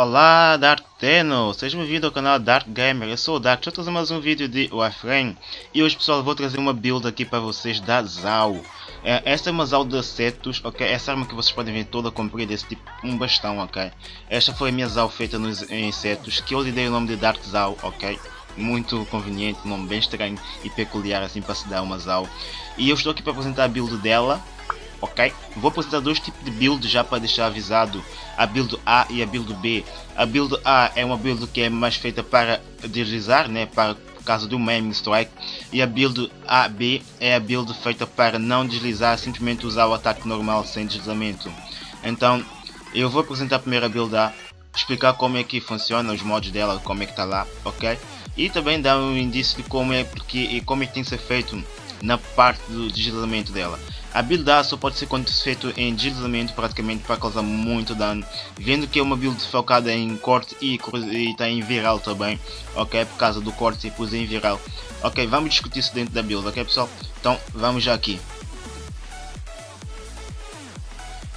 Olá Dark Teno, seja bem-vindo ao canal Dark Gamer, eu sou o Dark, estou trazendo mais um vídeo de Warframe. E hoje pessoal vou trazer uma build aqui para vocês da Zao é, Esta é uma Zao de setos, ok, essa arma que vocês podem ver toda comprida, esse tipo, um bastão, ok? Esta foi a minha Zao feita nos, em setos, que eu lhe dei o nome de Dark Zao, ok? Muito conveniente, um nome bem estranho e peculiar assim para se dar uma Zao E eu estou aqui para apresentar a build dela ok? Vou apresentar dois tipos de build já para deixar avisado, a build A e a build B. A build A é uma build que é mais feita para deslizar, né, para caso do Maiming Strike, e a build AB é a build feita para não deslizar, simplesmente usar o ataque normal sem deslizamento. Então, eu vou apresentar a primeira build A, explicar como é que funciona, os mods dela, como é que está lá, ok? E também dar um indício de como é, porque, e como é que tem que ser feito na parte do deslizamento dela. A build só pode ser feito em deslizamento praticamente para causar muito dano, vendo que é uma build focada em corte e está em viral também, ok, por causa do corte e pus em viral. Ok, vamos discutir isso dentro da build, ok pessoal? Então vamos já aqui.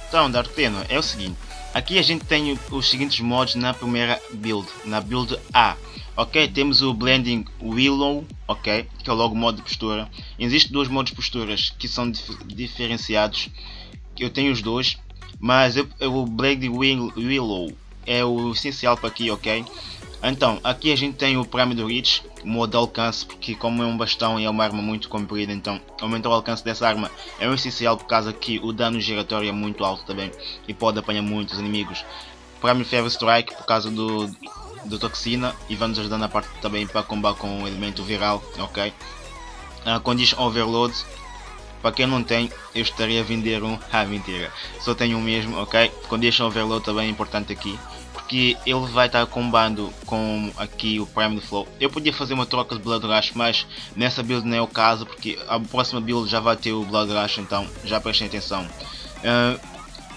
Então, Darteno, é o seguinte, aqui a gente tem os seguintes mods na primeira build, na build A. Ok, temos o Blending Willow, ok, que é o logo modo de postura. Existem dois modos de posturas que são dif diferenciados. Eu tenho os dois, mas eu, eu, o Blending Willow é o essencial para aqui, ok? Então, aqui a gente tem o Prime do Reach, modo alcance, porque como é um bastão e é uma arma muito comprida, então aumentar o alcance dessa arma é um essencial por causa que o dano giratório é muito alto também e pode apanhar muitos inimigos. Prime Fever Strike por causa do, do toxina e vai nos ajudar na parte também para combater com o elemento viral, ok? Uh, condition Overload, para quem não tem, eu estaria a vender um, ah mentira, só tenho um mesmo, ok? Condition Overload também é importante aqui, porque ele vai estar combando com aqui o Prime Flow. Eu podia fazer uma troca de Blood Rush, mas nessa build não é o caso, porque a próxima build já vai ter o Blood Rush, então já prestem atenção. Uh,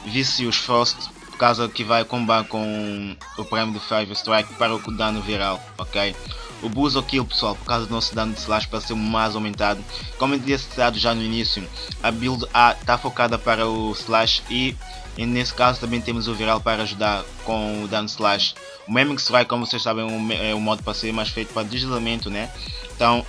Vicious Frost, por causa que vai combar com o prêmio do Five Strike para o dano viral, ok? O Buzz Kill pessoal, por causa do nosso dano de slash para ser mais aumentado, como eu tinha citado já no início, a build A está focada para o slash e, e nesse caso também temos o viral para ajudar com o dano slash. O Mimic Strike, como vocês sabem, é um modo para ser mais feito para deslizamento, né? Então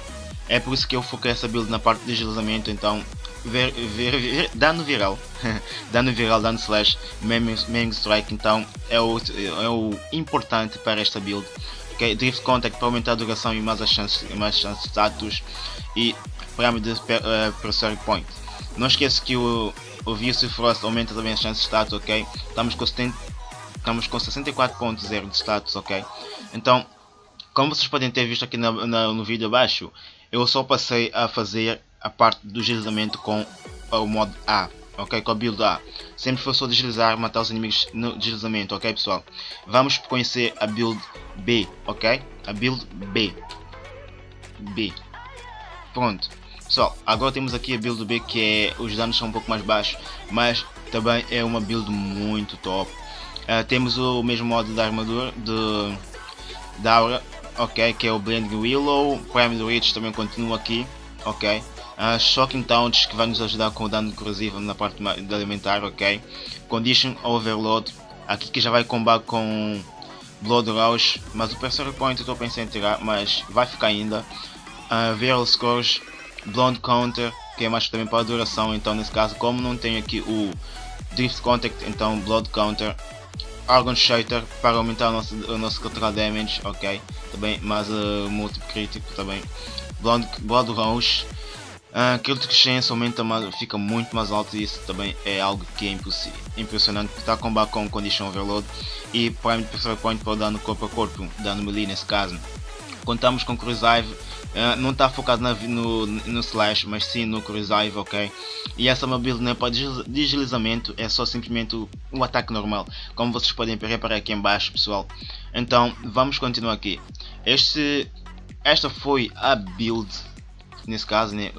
é por isso que eu foquei essa build na parte de deslizamento, então ver, ver, ver, dano viral, dano viral, dano slash, meme, strike, então é o, é o importante para esta build. Okay? Drift Contact para aumentar a duração e mais as chances, mais chances de status e parâmetro de uh, Pressure Point. Não esqueça que o, o Vicious Frost aumenta também as chances de status, ok? Estamos com, 70, estamos com 64.0 de status, ok? Então, como vocês podem ter visto aqui no, no, no vídeo abaixo, eu só passei a fazer a parte do deslizamento com o modo A, ok? Com a build A. Sempre foi só deslizar, matar os inimigos no deslizamento, ok pessoal? Vamos conhecer a build B, ok? A build B. B. Pronto. Pessoal, agora temos aqui a build B que é, os danos são um pouco mais baixos, mas também é uma build muito top. Uh, temos o mesmo modo da armadura, de, da aura, ok? Que é o Blending Willow, Prime Reach também continua aqui, ok? Uh, Shocking Taunts que vai nos ajudar com o dano corrosivo na parte de alimentar, ok? Condition Overload, aqui que já vai combar com Blood Rush, mas o Pressure Point eu estou pensando em tirar, mas vai ficar ainda. Uh, Viral Scores, Blonde Counter, que é mais também para a duração, então nesse caso como não tenho aqui o Drift Contact, então Blood Counter. Argon Shatter para aumentar o nosso, o nosso Collateral Damage, ok? Também mais uh, múltiplo crítico também. Blood, Blood Rush, Uh, Critical Chance aumenta mais, fica muito mais alto e isso também é algo que é impressionante. Está a combater com Condition Overload e Prime Pressure Point para o dano corpo a corpo, dano melee nesse caso. Contamos com Crucive, uh, não está focado na, no, no Slash, mas sim no Crucive, ok? E essa uma build não é para deslizamento, é só simplesmente o, o ataque normal, como vocês podem reparar aqui embaixo pessoal. Então vamos continuar aqui. Este, esta foi a build nesse caso né,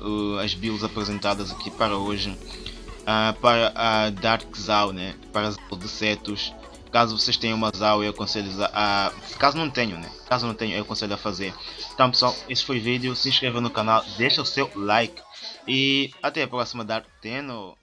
as builds apresentadas aqui para hoje uh, para a Dark Zao, né, para as de setos caso vocês tenham uma Zao eu aconselho a, caso não tenham né, caso não tenham eu aconselho a fazer. Então pessoal, esse foi o vídeo, se inscreva no canal, deixa o seu like. E até a próxima Dark Teno